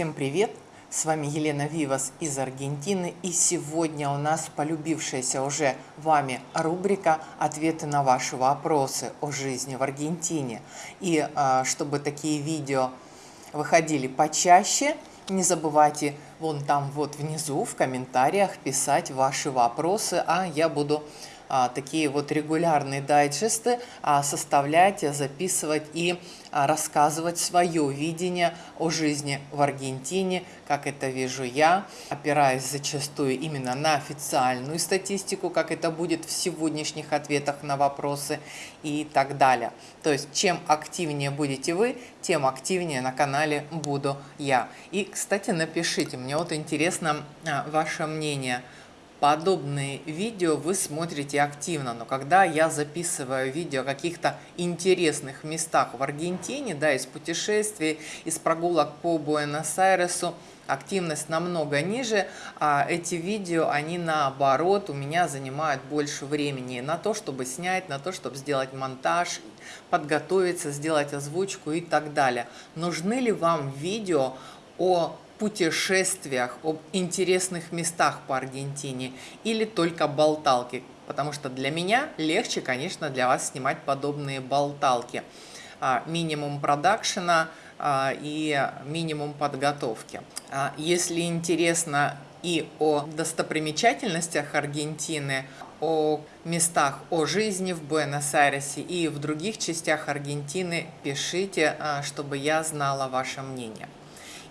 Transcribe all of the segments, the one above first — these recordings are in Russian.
Всем привет! С вами Елена Вивас из Аргентины и сегодня у нас полюбившаяся уже вами рубрика «Ответы на ваши вопросы о жизни в Аргентине». И а, чтобы такие видео выходили почаще, не забывайте вон там вот внизу в комментариях писать ваши вопросы, а я буду такие вот регулярные дайджесты а, составлять, записывать и а, рассказывать свое видение о жизни в Аргентине, как это вижу я, опираясь зачастую именно на официальную статистику, как это будет в сегодняшних ответах на вопросы и так далее. То есть чем активнее будете вы, тем активнее на канале буду я. И, кстати, напишите, мне вот интересно ваше мнение – подобные видео вы смотрите активно, но когда я записываю видео о каких-то интересных местах в Аргентине, да, из путешествий, из прогулок по Буэнос-Айресу, активность намного ниже, а эти видео, они наоборот у меня занимают больше времени на то, чтобы снять, на то, чтобы сделать монтаж, подготовиться, сделать озвучку и так далее. Нужны ли вам видео о путешествиях, об интересных местах по Аргентине или только болталки, потому что для меня легче, конечно, для вас снимать подобные болталки. А, минимум продакшена а, и минимум подготовки. А, если интересно и о достопримечательностях Аргентины, о местах, о жизни в Буэнос-Айресе и в других частях Аргентины, пишите, чтобы я знала ваше мнение.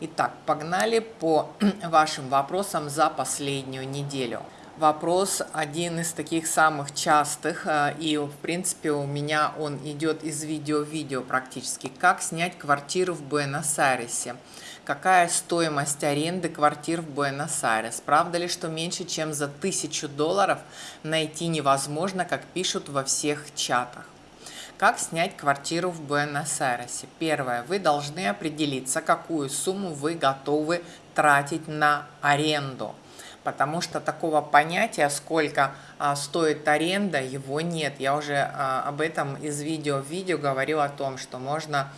Итак, погнали по вашим вопросам за последнюю неделю. Вопрос один из таких самых частых, э, и в принципе у меня он идет из видео в видео практически. Как снять квартиру в Буэнос-Айресе? Какая стоимость аренды квартир в Буэнос-Айрес? Правда ли, что меньше чем за тысячу долларов найти невозможно, как пишут во всех чатах? Как снять квартиру в Буэнос-Айресе? Первое. Вы должны определиться, какую сумму вы готовы тратить на аренду. Потому что такого понятия, сколько а, стоит аренда, его нет. Я уже а, об этом из видео в видео говорил о том, что можно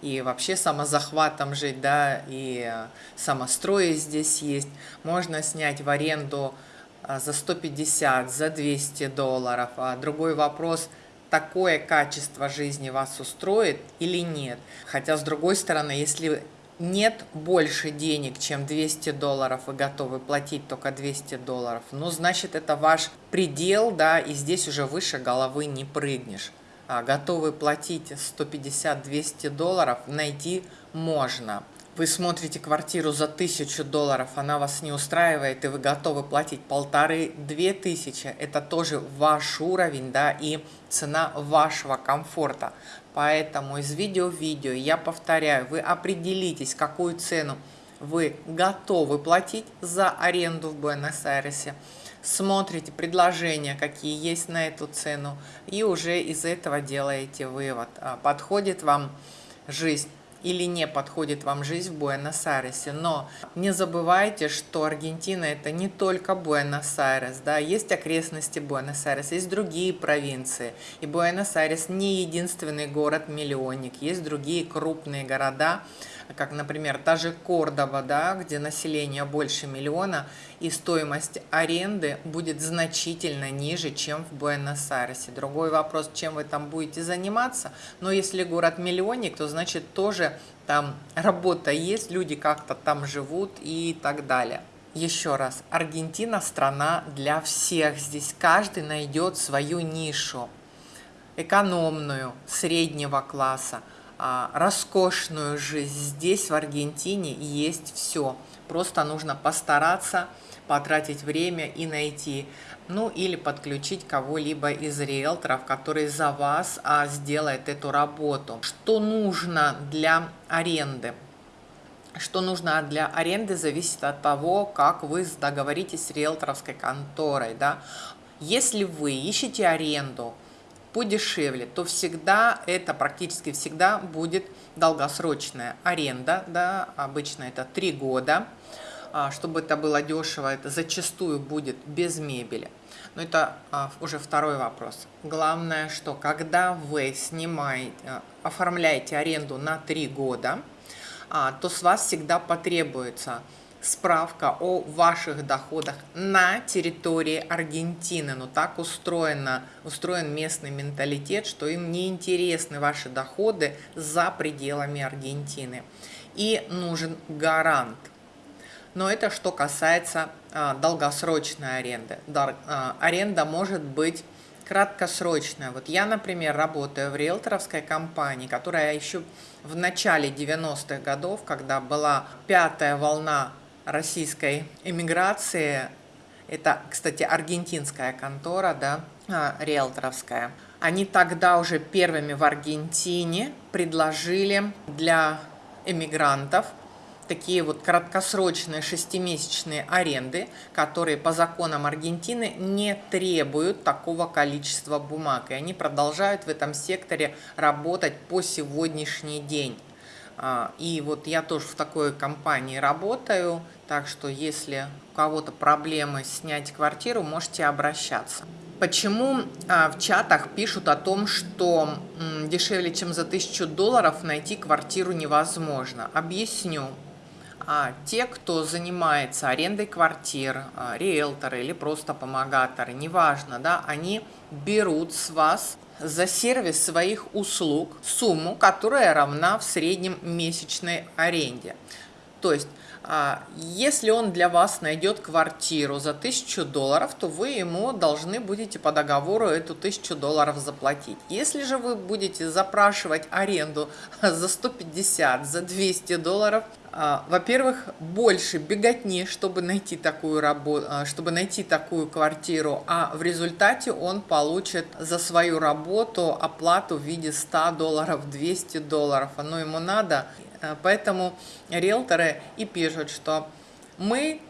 и вообще самозахватом жить, да, и а, самострои здесь есть. Можно снять в аренду а, за 150, за 200 долларов. А другой вопрос – такое качество жизни вас устроит или нет. Хотя, с другой стороны, если нет больше денег, чем 200 долларов, вы готовы платить только 200 долларов, ну, значит, это ваш предел, да, и здесь уже выше головы не прыгнешь. А готовы платить 150-200 долларов, найти можно. Вы смотрите квартиру за тысячу долларов, она вас не устраивает, и вы готовы платить полторы-две тысячи, это тоже ваш уровень, да, и цена вашего комфорта. Поэтому из видео в видео я повторяю, вы определитесь, какую цену вы готовы платить за аренду в Буэнос-Айресе, смотрите предложения, какие есть на эту цену, и уже из этого делаете вывод, а подходит вам жизнь или не подходит вам жизнь в Буэнос-Айресе. Но не забывайте, что Аргентина это не только Буэнос-Айрес, да, есть окрестности Буэнос-Айреса, есть другие провинции. И Буэнос-Айрес не единственный город-миллионник, есть другие крупные города, как, например, та же Кордова, да, где население больше миллиона, и стоимость аренды будет значительно ниже, чем в Буэнос-Айресе. Другой вопрос, чем вы там будете заниматься, но если город-миллионник, то значит тоже там работа есть, люди как-то там живут и так далее. Еще раз, Аргентина страна для всех. Здесь каждый найдет свою нишу. Экономную, среднего класса – роскошную жизнь. Здесь, в Аргентине, есть все. Просто нужно постараться, потратить время и найти. Ну, или подключить кого-либо из риэлторов, который за вас а, сделает эту работу. Что нужно для аренды? Что нужно для аренды, зависит от того, как вы договоритесь с риэлторовской конторой. Да? Если вы ищете аренду, подешевле, то всегда это практически всегда будет долгосрочная аренда, да, обычно это 3 года. А, чтобы это было дешево, это зачастую будет без мебели. Но это а, уже второй вопрос. Главное, что когда вы снимаете, оформляете аренду на 3 года, а, то с вас всегда потребуется справка о ваших доходах на территории Аргентины. Но так устроено, устроен местный менталитет, что им не интересны ваши доходы за пределами Аргентины. И нужен гарант. Но это что касается а, долгосрочной аренды. Дар, а, аренда может быть краткосрочная. Вот я, например, работаю в риэлторовской компании, которая еще в начале 90-х годов, когда была пятая волна российской эмиграции, это, кстати, аргентинская контора, да, а, риэлторовская, они тогда уже первыми в Аргентине предложили для эмигрантов такие вот краткосрочные шестимесячные аренды, которые по законам Аргентины не требуют такого количества бумаг. И они продолжают в этом секторе работать по сегодняшний день. А, и вот я тоже в такой компании работаю, так что если у кого-то проблемы снять квартиру, можете обращаться. Почему а, в чатах пишут о том, что дешевле, чем за 1000 долларов найти квартиру невозможно? Объясню. А, те, кто занимается арендой квартир, а, риэлторы или просто помогаторы, неважно, да, они берут с вас за сервис своих услуг сумму, которая равна в среднем месячной аренде. То есть, если он для вас найдет квартиру за 1000 долларов, то вы ему должны будете по договору эту 1000 долларов заплатить. Если же вы будете запрашивать аренду за 150, за 200 долларов, а, во-первых, больше беготни, чтобы найти такую работу, а, чтобы найти такую квартиру, а в результате он получит за свою работу оплату в виде 100 долларов, 200 долларов. Оно ему надо, а, поэтому риэлторы и пишут, что мы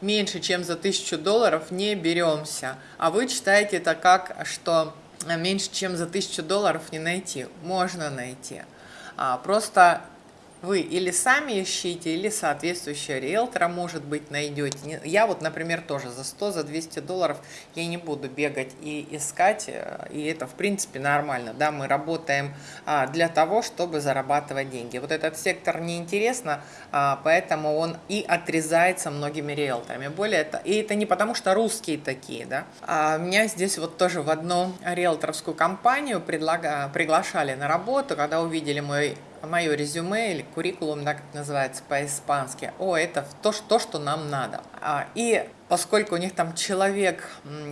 меньше, чем за 1000 долларов не беремся, а вы читаете это как, что меньше, чем за 1000 долларов не найти. Можно найти. Просто вы или сами ищите, или соответствующего риэлтора, может быть, найдете. Я вот, например, тоже за 100, за 200 долларов я не буду бегать и искать, э, и это, в принципе, нормально. Да, мы работаем а, для того, чтобы зарабатывать деньги. Вот этот сектор неинтересно, а, поэтому он и отрезается многими риэлторами. Более это, и это не потому, что русские такие, да. А меня здесь вот тоже в одну риэлторскую компанию предлага, приглашали на работу, когда увидели мой мое резюме или куррикулум, да, как называется по-испански, о, это то, то, что нам надо. А, и поскольку у них там человек,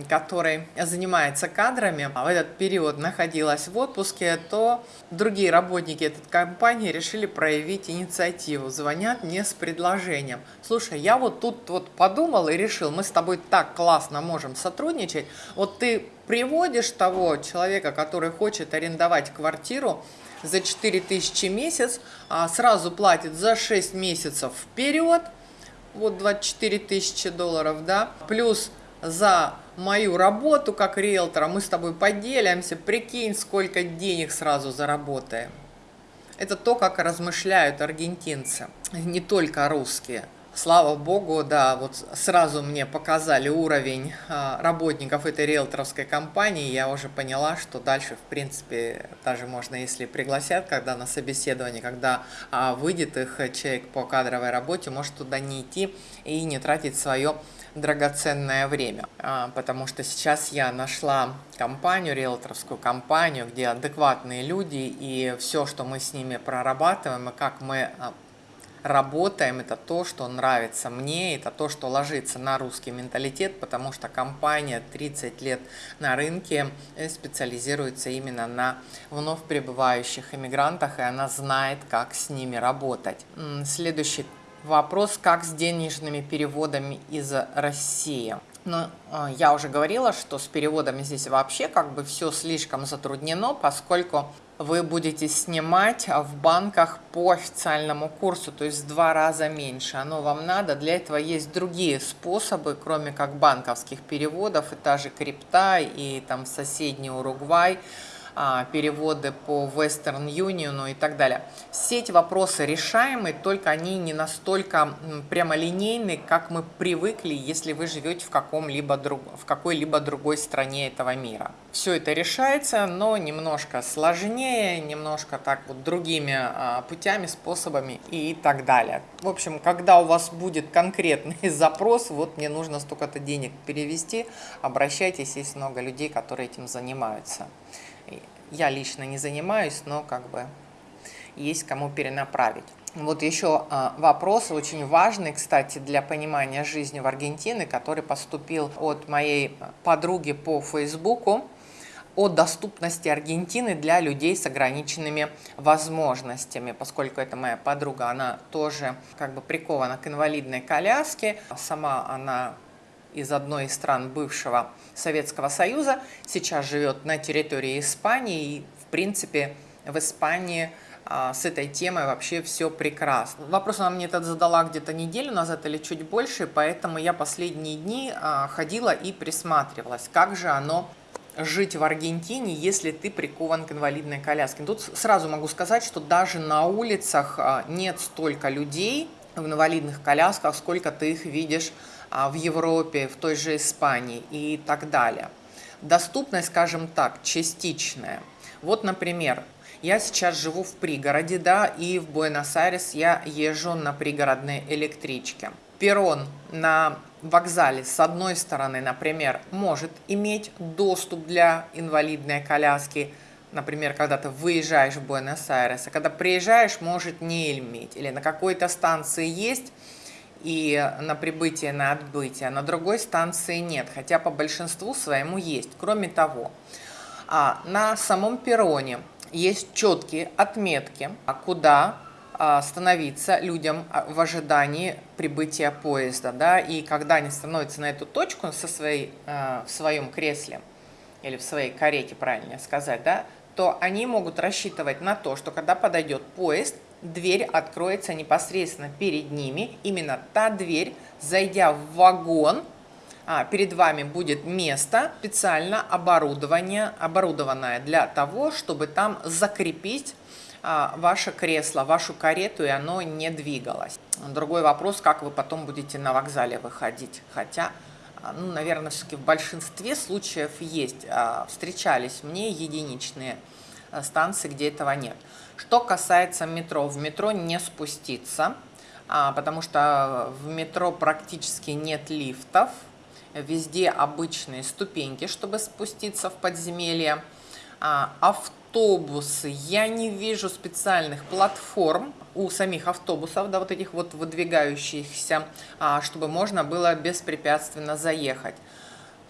который занимается кадрами, а в этот период находилась в отпуске, то другие работники этой компании решили проявить инициативу. Звонят мне с предложением. Слушай, я вот тут вот подумал и решил, мы с тобой так классно можем сотрудничать. Вот ты приводишь того человека, который хочет арендовать квартиру, за 4000 в месяц, а сразу платит за 6 месяцев вперед, вот 24 тысячи долларов, да, плюс за мою работу как риэлтора мы с тобой поделимся, прикинь, сколько денег сразу заработаем. Это то, как размышляют аргентинцы, не только русские. Слава богу, да, вот сразу мне показали уровень а, работников этой риэлторовской компании, я уже поняла, что дальше, в принципе, даже можно, если пригласят, когда на собеседование, когда а, выйдет их человек по кадровой работе, может туда не идти и не тратить свое драгоценное время, а, потому что сейчас я нашла компанию, риэлторскую компанию, где адекватные люди, и все, что мы с ними прорабатываем, и как мы работаем, это то, что нравится мне, это то, что ложится на русский менталитет, потому что компания 30 лет на рынке э, специализируется именно на вновь прибывающих иммигрантах, и она знает, как с ними работать. Следующий вопрос, как с денежными переводами из России. Ну, э, я уже говорила, что с переводами здесь вообще как бы все слишком затруднено, поскольку вы будете снимать в банках по официальному курсу, то есть в два раза меньше. Оно вам надо. Для этого есть другие способы, кроме как банковских переводов, и та же крипта, и там соседний Уругвай. А, переводы по Western Union и так далее. Все эти вопросы решаемы, только они не настолько прямолинейны, как мы привыкли, если вы живете в, каком-либо друг, в какой-либо другой стране этого мира. Все это решается, но немножко сложнее, немножко так вот другими а, путями, способами и так далее. В общем, когда у вас будет конкретный запрос, вот мне нужно столько-то денег перевести, обращайтесь, есть много людей, которые этим занимаются. Я лично не занимаюсь, но как бы есть кому перенаправить. Вот еще а, вопрос очень важный, кстати, для понимания жизни в Аргентине, который поступил от моей подруги по Фейсбуку о доступности Аргентины для людей с ограниченными возможностями, поскольку это моя подруга, она тоже как бы прикована к инвалидной коляске, сама она из одной из стран бывшего Советского Союза, сейчас живет на территории Испании и, в принципе, в Испании а, с этой темой вообще все прекрасно. Вопрос она мне этот задала где-то неделю назад или чуть больше, поэтому я последние дни а, ходила и присматривалась, как же оно жить в Аргентине, если ты прикован к инвалидной коляске. Тут сразу могу сказать, что даже на улицах а, нет столько людей в инвалидных колясках, сколько ты их видишь в Европе, в той же Испании и так далее. Доступность, скажем так, частичная. Вот, например, я сейчас живу в пригороде, да, и в Буэнос-Айрес я езжу на пригородной электричке. Перрон на вокзале с одной стороны, например, может иметь доступ для инвалидной коляски, например, когда ты выезжаешь в Буэнос-Айрес, а когда приезжаешь, может не иметь. Или на какой-то станции есть, и на прибытие, на отбытие, на другой станции нет, хотя по большинству своему есть. Кроме того, а на самом перроне есть четкие отметки, куда а, становиться людям а, в ожидании прибытия поезда. Да? И когда они становятся на эту точку со своей, а, в своем кресле, или в своей карете, правильнее сказать, да, то они могут рассчитывать на то, что когда подойдет поезд, дверь откроется непосредственно перед ними. Именно та дверь, зайдя в вагон, а, перед вами будет место специально оборудование, оборудованное для того, чтобы там закрепить а, ваше кресло, вашу карету, и оно не двигалось. Другой вопрос, как вы потом будете на вокзале выходить. Хотя, а, ну, наверное, все-таки в большинстве случаев есть. Встречались мне единичные станции, где этого нет. Что касается метро, в метро не спуститься, потому что в метро практически нет лифтов, везде обычные ступеньки, чтобы спуститься в подземелье. А, автобусы, я не вижу специальных платформ у самих автобусов, да, вот этих вот выдвигающихся, а, чтобы можно было беспрепятственно заехать.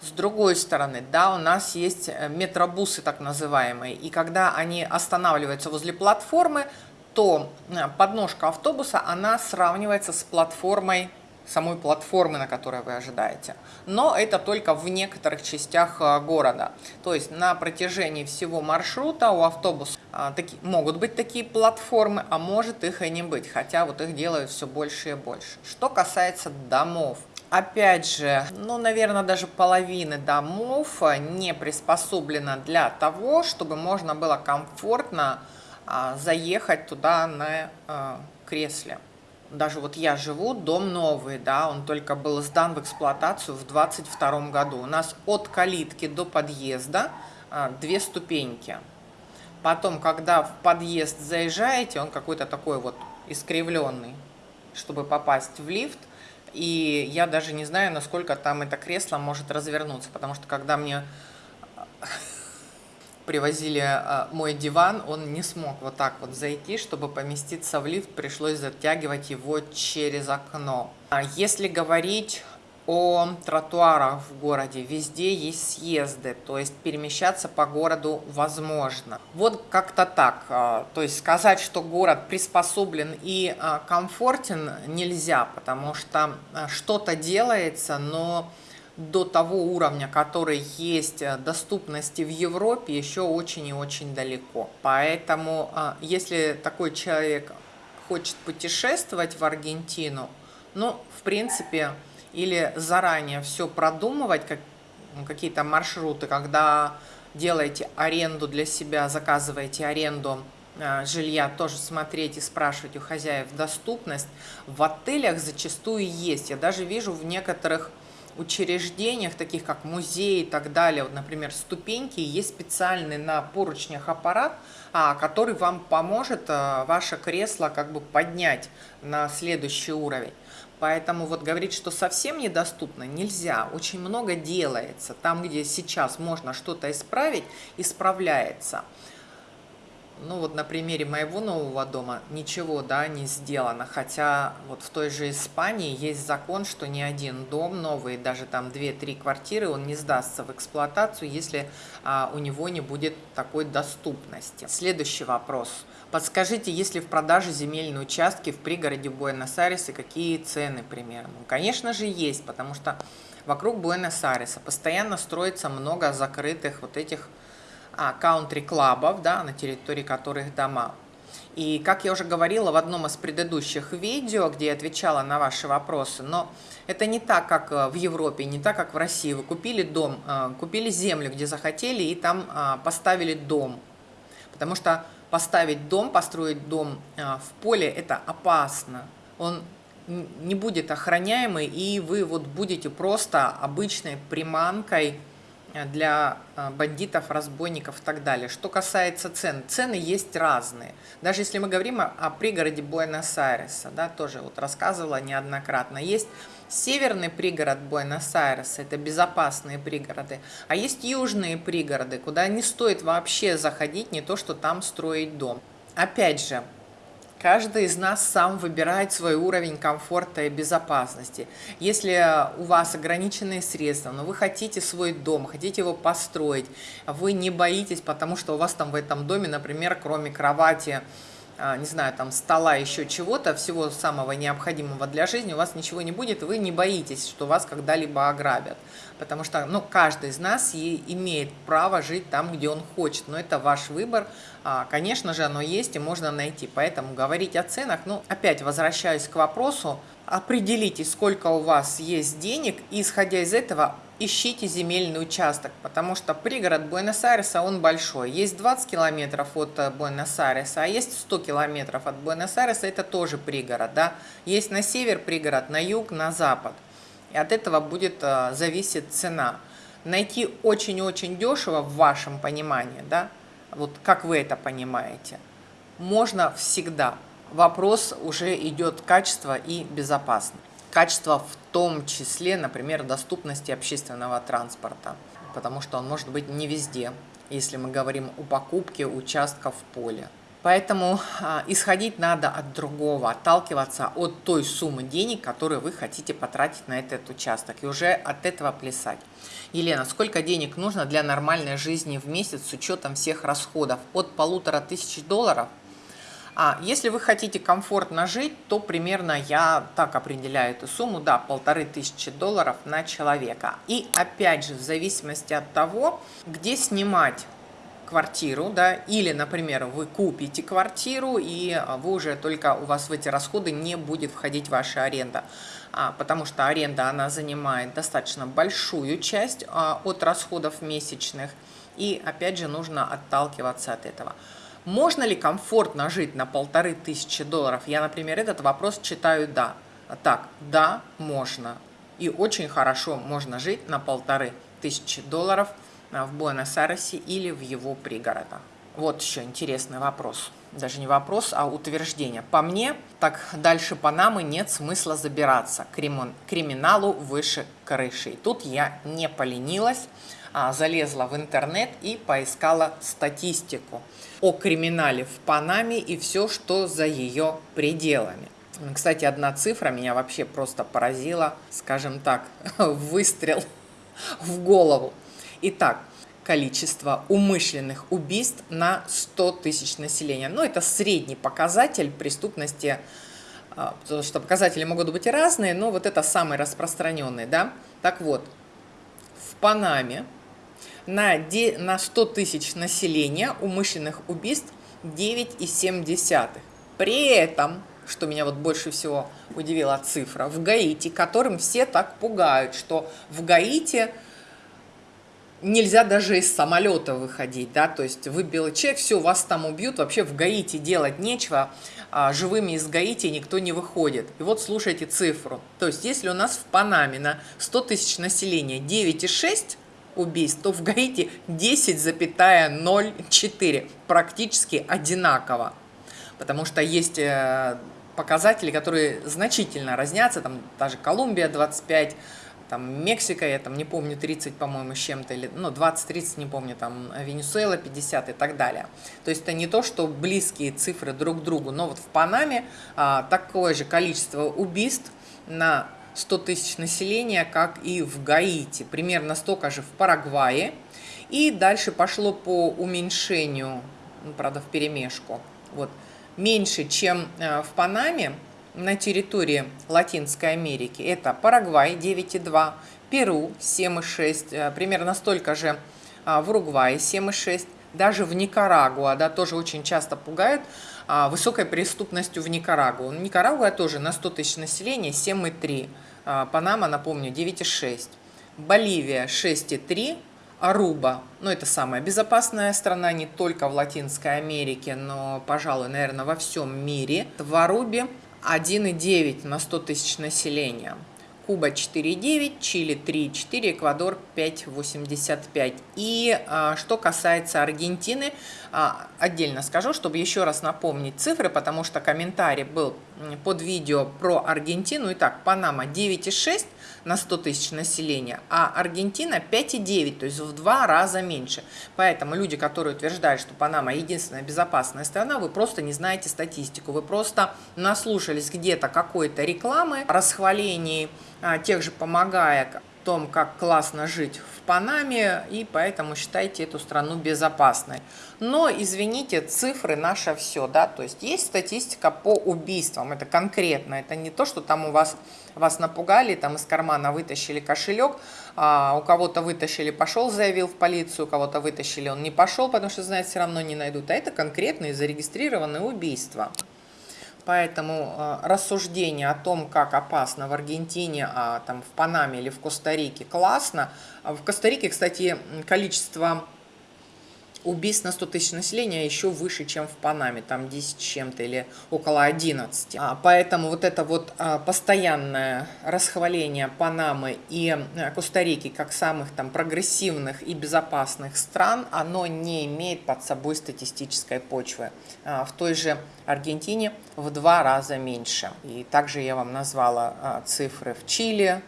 С другой стороны, да, у нас есть э, метробусы так называемые, и когда они останавливаются возле платформы, то э, подножка автобуса, она сравнивается с платформой самой платформы, на которой вы ожидаете. Но это только в некоторых частях э, города. То есть на протяжении всего маршрута у автобуса таки, могут быть такие платформы, а может их и не быть, хотя вот их делают все больше и больше. Что касается домов. Опять же, ну, наверное, даже половины домов э, не приспособлена для того, чтобы можно было комфортно а, заехать туда на а, кресле даже вот я живу, дом новый, да, он только был сдан в эксплуатацию в 22 году. У нас от калитки до подъезда а, две ступеньки. Потом, когда в подъезд заезжаете, он какой-то такой вот искривленный, чтобы попасть в лифт. И я даже не знаю, насколько там это кресло может развернуться, потому что когда мне привозили а, мой диван, он не смог вот так вот зайти, чтобы поместиться в лифт, пришлось затягивать его через окно. А если говорить о тротуарах в городе. Везде есть съезды, то есть перемещаться по городу возможно. Вот как-то так. А, то есть сказать, что город приспособлен и комфортен нельзя, потому что что-то делается, но до того уровня, который есть доступности в Европе, еще очень и очень далеко. Поэтому, а, если такой человек хочет путешествовать в Аргентину, ну, в принципе, или заранее все продумывать, как, ну, какие-то маршруты, когда делаете аренду для себя, заказываете аренду а, жилья, тоже смотреть и спрашивать у хозяев доступность. В отелях зачастую есть. Я даже вижу в некоторых учреждениях, таких как музей и так далее, вот, например, ступеньки, есть специальный на поручнях аппарат, а, который вам поможет а, ваше кресло как бы поднять на следующий уровень. Поэтому вот говорить, что совсем недоступно, нельзя. Очень много делается. Там, где сейчас можно что-то исправить, исправляется ну вот на примере моего нового дома ничего, да, не сделано, хотя вот в той же Испании есть закон, что ни один дом новый, даже там 2-3 квартиры, он не сдастся в эксплуатацию, если а, у него не будет такой доступности. Следующий вопрос. Подскажите, есть ли в продаже земельные участки в пригороде Буэнос-Айреса, какие цены примерно? Ну, конечно же есть, потому что вокруг Буэнос-Айреса постоянно строится много закрытых вот этих каунтри-клабов, да, на территории которых дома. И, как я уже говорила в одном из предыдущих видео, где я отвечала на ваши вопросы, но это не так, как э, в Европе, не так, как в России. Вы купили дом, э, купили землю, где захотели, и там э, поставили дом. Потому что поставить дом, построить дом в поле – это опасно. Он не будет охраняемый, и вы вот будете просто обычной приманкой Э, для э, бандитов, разбойников и так далее. Что касается цен, цены есть разные. Даже если мы говорим о, пригороде Буэнос-Айреса, да, тоже вот рассказывала неоднократно, есть северный пригород Буэнос-Айреса, это безопасные пригороды, а есть южные пригороды, куда не стоит вообще заходить, не то что там строить дом. Опять же, Каждый из нас сам выбирает свой уровень комфорта и безопасности. Если у вас ограниченные средства, но вы хотите свой дом, хотите его построить, вы не боитесь, потому что у вас там в этом доме, например, кроме кровати, не знаю, там стола, еще чего-то, всего самого необходимого для жизни, у вас ничего не будет, вы не боитесь, что вас когда-либо ограбят. Потому что ну, каждый из нас и имеет право жить там, где он хочет. Но это ваш выбор. А, конечно же, оно есть и можно найти. Поэтому говорить о ценах, ну, опять возвращаюсь к вопросу, определите, сколько у вас есть денег, и исходя из этого ищите земельный участок, потому что пригород Буэнос-Айреса, он большой. Есть 20 километров от э, Буэнос-Айреса, а есть 100 километров от Буэнос-Айреса, это тоже пригород. Да? Есть на север пригород, на юг, на запад. И от этого будет э, зависеть цена. Найти очень-очень дешево в вашем понимании, да, вот как вы это понимаете, можно всегда. Вопрос уже идет качество и безопасность. Качество в том числе, например, доступности общественного транспорта, потому что он может быть не везде, если мы говорим о покупке участков в поле. Поэтому а, исходить надо от другого, отталкиваться от той суммы денег, которую вы хотите потратить на этот участок, и уже от этого плясать. Елена, сколько денег нужно для нормальной жизни в месяц с учетом всех расходов? От полутора тысяч долларов – а если вы хотите комфортно жить, то примерно я так определяю эту сумму, да, полторы тысячи долларов на человека. И опять же, в зависимости от того, где снимать квартиру, да, или, например, вы купите квартиру, и а, вы уже только у вас в эти расходы не будет входить ваша аренда, а, потому что аренда, она занимает достаточно большую часть а, от расходов месячных, и, опять же, нужно отталкиваться от этого. Можно ли комфортно жить на полторы тысячи долларов? Я, например, этот вопрос читаю «да». Так, да, можно. И очень хорошо можно жить на полторы тысячи долларов а, в Буэнос-Айресе или в его пригородах. Вот еще интересный вопрос. Даже не вопрос, а утверждение. По мне, так дальше Панамы нет смысла забираться. Криминалу выше крыши. И тут я не поленилась залезла в интернет и поискала статистику о криминале в Панаме и все, что за ее пределами. Кстати, одна цифра меня вообще просто поразила, скажем так, выстрел в голову. Итак, количество умышленных убийств на 100 тысяч населения. Ну, это средний показатель преступности, а, потому что показатели могут быть разные, но вот это самый распространенный, да. Так вот, в Панаме на, на 100 тысяч населения умышленных убийств 9,7. При этом, что меня вот больше всего удивила цифра, в Гаити, которым все так пугают, что в Гаити нельзя даже из самолета выходить, да, то есть вы белый человек, все, вас там убьют, вообще в Гаити делать нечего, а, живыми из Гаити никто не выходит. И вот слушайте цифру, то есть если у нас в Панаме на 100 тысяч населения 9,6 убийств, то в Гаити 10,04, практически одинаково, потому что есть э, показатели, которые значительно разнятся, там даже Колумбия 25, там Мексика, я там не помню, 30, по-моему, с чем-то, или, ну, 20-30, не помню, там Венесуэла 50 и так далее. То есть это не то, что близкие цифры друг к другу, но вот в Панаме а, такое же количество убийств на 100 тысяч населения, как и в Гаити, примерно столько же в Парагвае. И дальше пошло по уменьшению, ну, правда, в перемешку, вот, меньше, чем э, в Панаме, на территории Латинской Америки. Это Парагвай 9,2, Перу 7,6, э, примерно столько же а, в Уругвае 7,6, даже в Никарагуа, да, тоже очень часто пугают а, высокой преступностью в Никарагуа. Никарагуа тоже на 100 тысяч населения 7,3, а, Панама, напомню, 9,6, Боливия 6,3, Аруба, ну это самая безопасная страна не только в Латинской Америке, но, пожалуй, наверное, во всем мире. В Арубе 1,9 на 100 тысяч населения. Куба 4,9, Чили 3,4, Эквадор 5,85. И а, что касается Аргентины, а, отдельно скажу, чтобы еще раз напомнить цифры, потому что комментарий был под видео про Аргентину. Итак, Панама 9,6 на 100 тысяч населения, а Аргентина 5,9, то есть в два раза меньше. Поэтому люди, которые утверждают, что Панама единственная безопасная страна, вы просто не знаете статистику, вы просто наслушались где-то какой-то рекламы, расхвалений а, тех же помогая том, как классно жить в Панаме, и поэтому считайте эту страну безопасной. Но, извините, цифры наше все, да, то есть есть статистика по убийствам, это конкретно, это не то, что там у вас, вас напугали, там из кармана вытащили кошелек, а у кого-то вытащили, пошел, заявил в полицию, у кого-то вытащили, он не пошел, потому что, знает, все равно не найдут, а это конкретные зарегистрированные убийства. Поэтому э, рассуждение о том, как опасно в Аргентине, а там в Панаме или в Коста-Рике классно. А в Коста-Рике, кстати, количество убийств на 100 тысяч населения еще выше, чем в Панаме, там 10 чем-то или около 11. А, поэтому вот это вот а, постоянное расхваление Панамы и а, Коста-Рики как самых там прогрессивных и безопасных стран, оно не имеет под собой статистической почвы. А, в той же Аргентине в два раза меньше. И также я вам назвала а, цифры в Чили,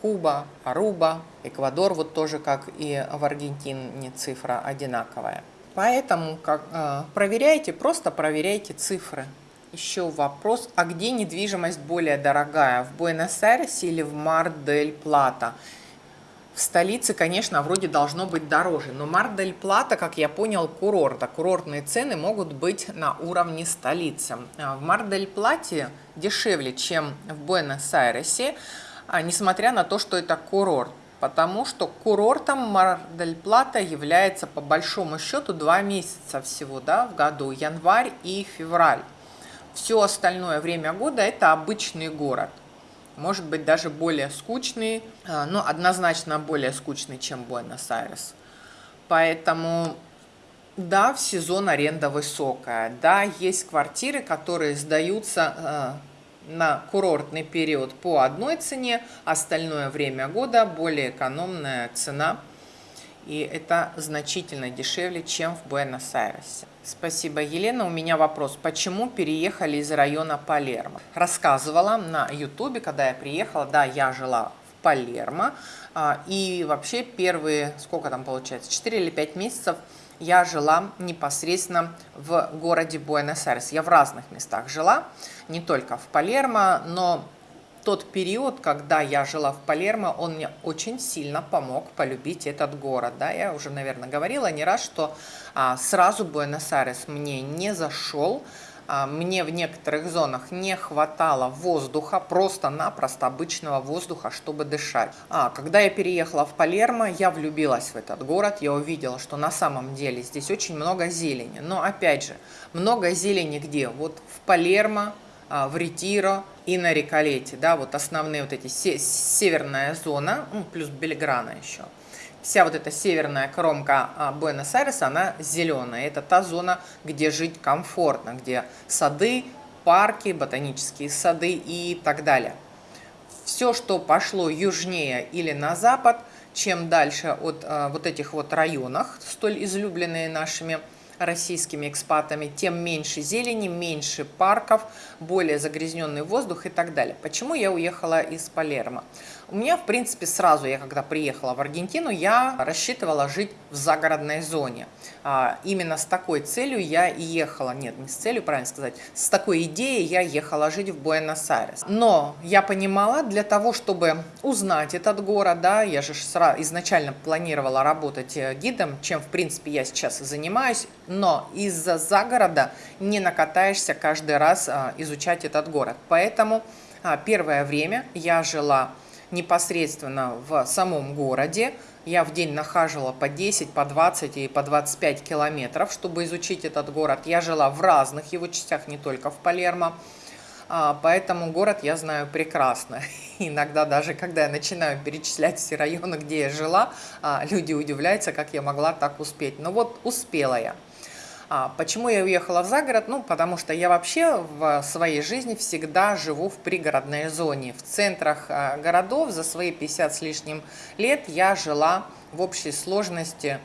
Куба, Аруба, Эквадор, вот тоже как и в Аргентине цифра одинаковая. Поэтому как, э, проверяйте, просто проверяйте цифры. Еще вопрос, а где недвижимость более дорогая, в Буэнос-Айресе или в Мар-дель-Плата? В столице, конечно, вроде должно быть дороже, но Мар-дель-Плата, как я понял, курорт, а курортные цены могут быть на уровне столицы. А в Мар-дель-Плате дешевле, чем в Буэнос-Айресе, а, несмотря на то, что это курорт. Потому что курортом Мар-дель-Плата является по большому счету два месяца всего да, в году, январь и февраль. Все остальное время года это обычный город. Может быть даже более скучный, а, но однозначно более скучный, чем Буэнос-Айрес. Поэтому да, в сезон аренда высокая. Да, есть квартиры, которые сдаются а, на курортный период по одной цене, остальное время года более экономная цена. И это значительно дешевле, чем в Буэнос-Айресе. Спасибо, Елена. У меня вопрос. Почему переехали из района Палермо? Рассказывала на ютубе, когда я приехала. Да, я жила в Палермо. А, и вообще первые, сколько там получается, 4 или 5 месяцев я жила непосредственно в городе Буэнос-Айрес. Я в разных местах жила, не только в Палермо, но тот период, когда я жила в Палермо, он мне очень сильно помог полюбить этот город. Да? Я уже, наверное, говорила не раз, что а, сразу Буэнос-Айрес мне не зашел, а, мне в некоторых зонах не хватало воздуха, просто-напросто обычного воздуха, чтобы дышать. А, когда я переехала в Палермо, я влюбилась в этот город, я увидела, что на самом деле здесь очень много зелени. Но опять же, много зелени где? Вот в Палермо, в Ретиро и на Риколете, да, вот основные вот эти, северная зона, ну, плюс Бельграна еще. вся вот эта северная кромка а, Буэнос-Айреса, она зеленая. Это та зона, где жить комфортно, где сады, парки, ботанические сады и так далее. Все, что пошло южнее или на запад, чем дальше от а, вот этих вот районах, столь излюбленные нашими российскими экспатами, тем меньше зелени, меньше парков, более загрязненный воздух и так далее. Почему я уехала из Палермо? У меня, в принципе, сразу, я когда приехала в Аргентину, я рассчитывала жить в загородной зоне. А, именно с такой целью я и ехала, нет, не с целью, правильно сказать, с такой идеей я ехала жить в Буэнос-Айрес. Но я понимала, для того, чтобы узнать этот город, да, я же изначально планировала работать э, гидом, чем, в принципе, я сейчас занимаюсь, но из-за загорода не накатаешься каждый раз а, изучать этот город. Поэтому а, первое время я жила непосредственно в самом городе. Я в день нахаживала по 10, по 20 и по 25 километров, чтобы изучить этот город. Я жила в разных его частях, не только в Палермо. А, поэтому город я знаю прекрасно. Иногда даже, когда я начинаю перечислять все районы, где я жила, а, люди удивляются, как я могла так успеть. Но вот успела я. А почему я уехала в загород? Ну, потому что я вообще в своей жизни всегда живу в пригородной зоне. В центрах а, городов за свои 50 с лишним лет я жила в общей сложности,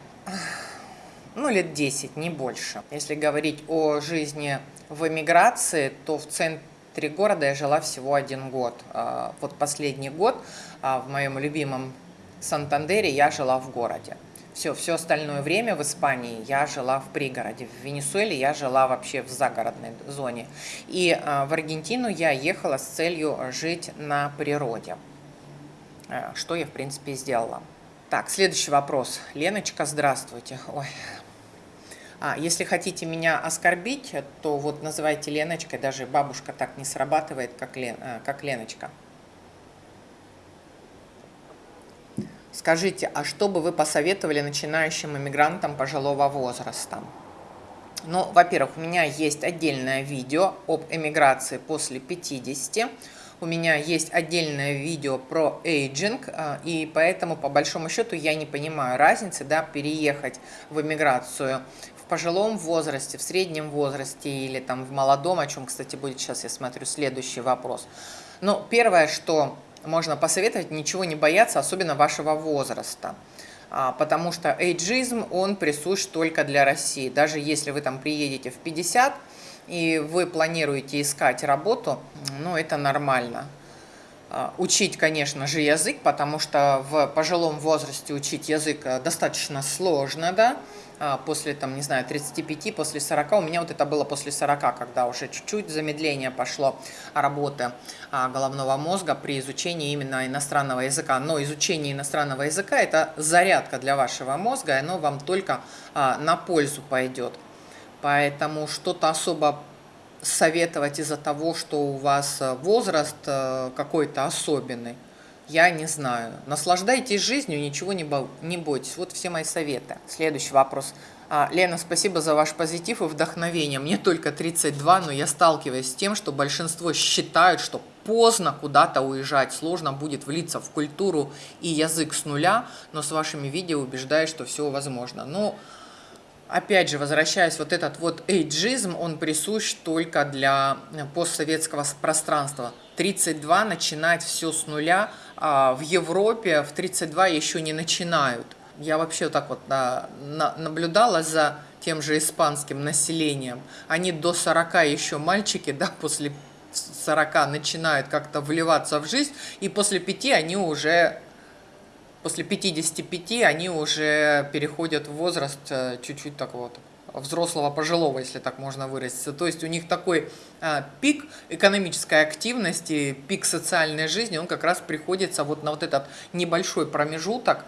ну, лет 10, не больше. Если говорить о жизни в эмиграции, то в центре города я жила всего один год. А, вот последний год а, в моем любимом Сантандере я жила в городе. Все, все остальное время в Испании я жила в пригороде. В Венесуэле я жила вообще в загородной зоне. И э, в Аргентину я ехала с целью жить на природе. Э, что я, в принципе, сделала. Так, следующий вопрос. Леночка, здравствуйте. Ой. А, если хотите меня оскорбить, то вот называйте Леночкой. Даже бабушка так не срабатывает, как, Лен, э, как Леночка. Скажите, а что бы вы посоветовали начинающим иммигрантам пожилого возраста? Ну, во-первых, у меня есть отдельное видео об эмиграции после 50. У меня есть отдельное видео про эйджинг, а, и поэтому, по большому счету, я не понимаю разницы, да, переехать в эмиграцию в пожилом возрасте, в среднем возрасте или там в молодом, о чем, кстати, будет сейчас, я смотрю, следующий вопрос. Но первое, что можно посоветовать ничего не бояться, особенно вашего возраста. А, потому что эйджизм, он присущ только для России. Даже если вы там приедете в 50 и вы планируете искать работу, ну это нормально. А, учить, конечно же, язык, потому что в пожилом возрасте учить язык э, достаточно сложно, да, после, там, не знаю, 35, после 40. У меня вот это было после 40, когда уже чуть-чуть замедление пошло работы а, головного мозга при изучении именно иностранного языка. Но изучение иностранного языка – это зарядка для вашего мозга, и оно вам только а, на пользу пойдет. Поэтому что-то особо советовать из-за того, что у вас возраст какой-то особенный – я не знаю. Наслаждайтесь жизнью, ничего не, бо не бойтесь. Вот все мои советы. Следующий вопрос. А, Лена, спасибо за ваш позитив и вдохновение. Мне только 32, но я сталкиваюсь с тем, что большинство считают, что поздно куда-то уезжать, сложно будет влиться в культуру и язык с нуля, но с вашими видео убеждаю, что все возможно. Но, опять же, возвращаясь, вот этот вот эйджизм, он присущ только для постсоветского пространства. 32 начинать все с нуля – а в Европе в 32 еще не начинают. Я вообще так вот на, на, наблюдала за тем же испанским населением. Они до 40 еще мальчики, да, после 40 начинают как-то вливаться в жизнь, и после 5 они уже, после 55 они уже переходят в возраст э, чуть-чуть так вот взрослого пожилого, если так можно выразиться. То есть у них такой а, пик экономической активности, пик социальной жизни, он как раз приходится вот на вот этот небольшой промежуток.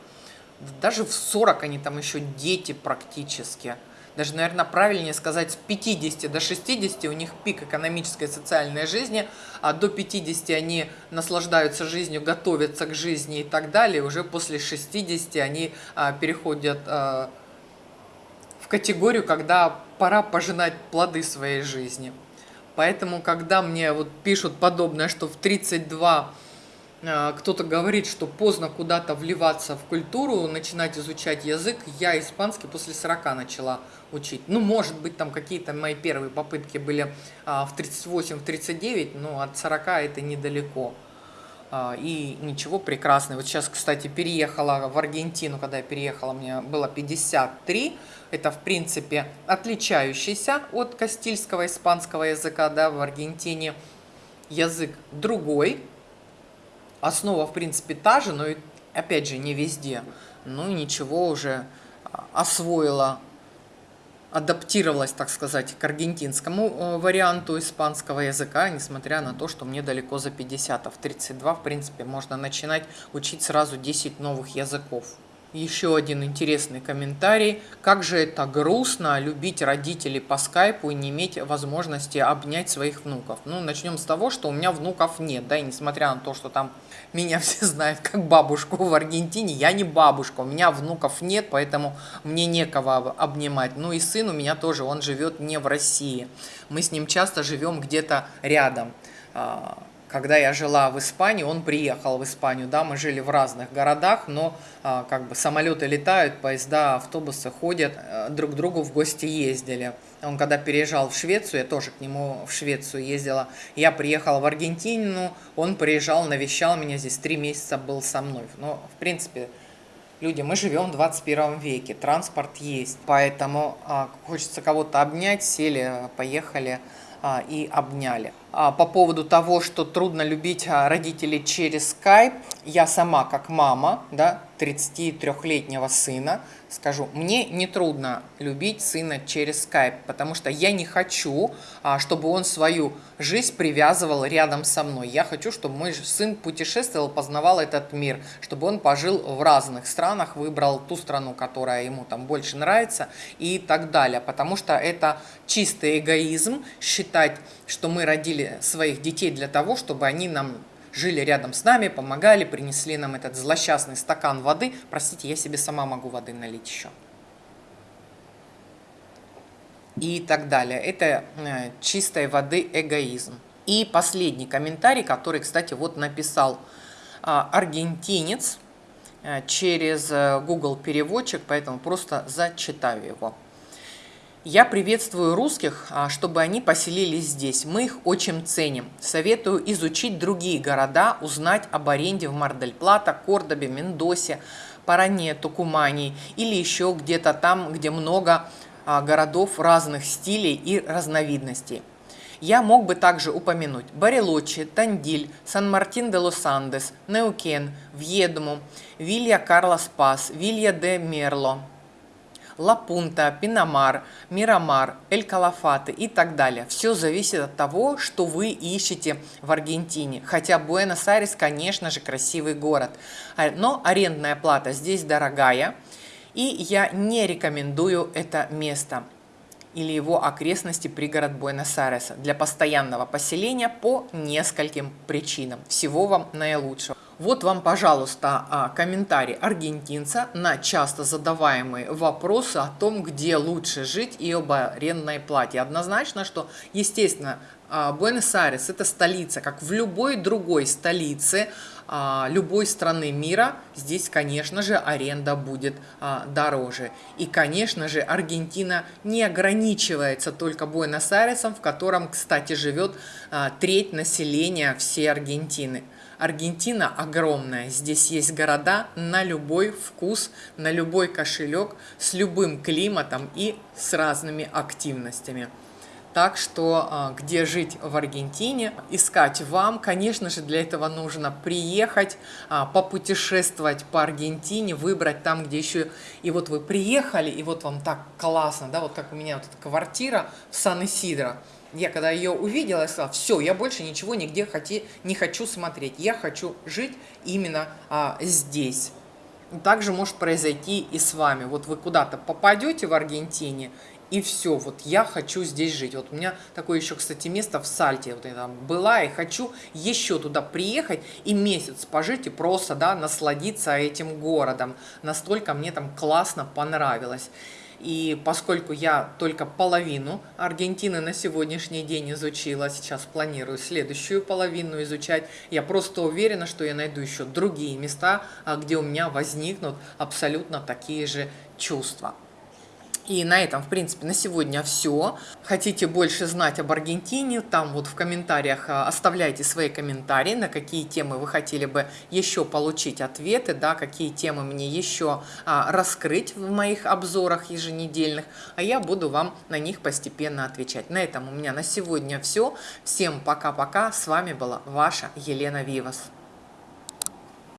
Даже в 40 они там еще дети практически. Даже, наверное, правильнее сказать, с 50 до 60 у них пик экономической и социальной жизни, а до 50 они наслаждаются жизнью, готовятся к жизни и так далее. Уже после 60 они а, переходят а, в категорию, когда пора пожинать плоды своей жизни. Поэтому, когда мне вот пишут подобное, что в 32 А, кто-то говорит, что поздно куда-то вливаться в культуру, начинать изучать язык. Я испанский после 40 начала учить. Ну, может быть, там какие-то мои первые попытки были а, в 38-39, но от 40 это недалеко. А, и ничего, прекрасно. Вот сейчас, кстати, переехала в Аргентину, когда я переехала, мне было 53. Это, в принципе, отличающийся от кастильского испанского языка, да, в Аргентине язык другой, Основа, в принципе, та же, но, опять же, не везде. Ну ничего, уже а, освоила, адаптировалась, так сказать, к аргентинскому э, варианту испанского языка, несмотря на то, что мне далеко за 50, а в 32, в принципе, можно начинать учить сразу 10 новых языков. Еще один интересный комментарий. Как же это грустно любить родителей по скайпу и не иметь возможности обнять своих внуков. Ну, начнем с того, что у меня внуков нет, да, и несмотря на то, что там меня все знают как бабушку в Аргентине, я не бабушка, у меня внуков нет, поэтому мне некого обнимать. Ну и сын у меня тоже, он живет не в России. Мы с ним часто живем где-то рядом а, когда я жила в Испании, он приехал в Испанию, да, мы жили в разных городах, но а, как бы самолеты летают, поезда, автобусы ходят, а, друг к другу в гости ездили. Он когда переезжал в Швецию, я тоже к нему в Швецию ездила, я приехала в Аргентину, он приезжал, навещал меня здесь, три месяца был со мной. Но, в принципе, люди, мы живем в 21 веке, транспорт есть, поэтому а, хочется кого-то обнять, сели, поехали а, и обняли. А, по поводу того, что трудно любить а, родителей через скайп, я сама как мама, да, 33-летнего сына, скажу, мне не трудно любить сына через скайп, потому что я не хочу, а, чтобы он свою жизнь привязывал рядом со мной. Я хочу, чтобы мой сын путешествовал, познавал этот мир, чтобы он пожил в разных странах, выбрал ту страну, которая ему там больше нравится и так далее. Потому что это чистый эгоизм считать, что мы родили своих детей для того, чтобы они нам жили рядом с нами, помогали, принесли нам этот злосчастный стакан воды. Простите, я себе сама могу воды налить еще. И так далее. Это э, чистой воды эгоизм. И последний комментарий, который, кстати, вот написал а, аргентинец э, через э, Google переводчик, поэтому просто зачитаю его. Я приветствую русских, а, чтобы они поселились здесь. Мы их очень ценим. Советую изучить другие города, узнать об аренде в Мардель-Плата, Кордобе, Мендосе, Паране, Тукумане или еще где-то там, где много а, городов разных стилей и разновидностей. Я мог бы также упомянуть Барелочи, Тандиль, Сан-Мартин-де-Лос-Андес, Неукен, Вьедму, Вилья Карлос Пас, Вилья де Мерло, Лапунта, Пинамар, Мирамар, Эль-Калафаты и так далее. Все зависит от того, что вы ищете в Аргентине. Хотя Буэнос-Айрес, конечно же, красивый город. А, но арендная плата здесь дорогая. И я не рекомендую это место или его окрестности пригород Буэнос-Айреса для постоянного поселения по нескольким причинам. Всего вам наилучшего. Вот вам, пожалуйста, а, комментарий аргентинца на часто задаваемые вопросы о том, где лучше жить и об арендной плате. Однозначно, что, естественно, а, Буэнос-Айрес – это столица, как в любой другой столице а, любой страны мира, здесь, конечно же, аренда будет дороже. И, конечно же, Аргентина не ограничивается только Буэнос-Айресом, в котором, кстати, живет треть населения всей Аргентины. Аргентина огромная, здесь есть города на любой вкус, на любой кошелек, с любым климатом и с разными активностями. Так что а, где жить в Аргентине, искать вам, конечно же, для этого нужно приехать, а, попутешествовать по Аргентине, выбрать там, где еще... И вот вы приехали, и вот вам так классно, да, вот как у меня вот эта квартира в Сан-Исидро. Я когда ее увидела, я сказала, все, я больше ничего нигде хоти, не хочу смотреть. Я хочу жить именно а, здесь. Также может произойти и с вами. Вот вы куда-то попадете в Аргентине, и все, вот я хочу здесь жить. Вот у меня такое еще, кстати, место в Сальте, вот я там была, и хочу еще туда приехать и месяц пожить и просто, да, насладиться этим городом. Настолько мне там классно понравилось. И поскольку я только половину Аргентины на сегодняшний день изучила, сейчас планирую следующую половину изучать, я просто уверена, что я найду еще другие места, а, где у меня возникнут абсолютно такие же чувства. И на этом, в принципе, на сегодня все. Хотите больше знать об Аргентине, там вот в комментариях а, оставляйте свои комментарии, на какие темы вы хотели бы еще получить ответы, да, какие темы мне еще а, раскрыть в моих обзорах еженедельных, а я буду вам на них постепенно отвечать. На этом у меня на сегодня все. Всем пока-пока. С вами была ваша Елена Вивас.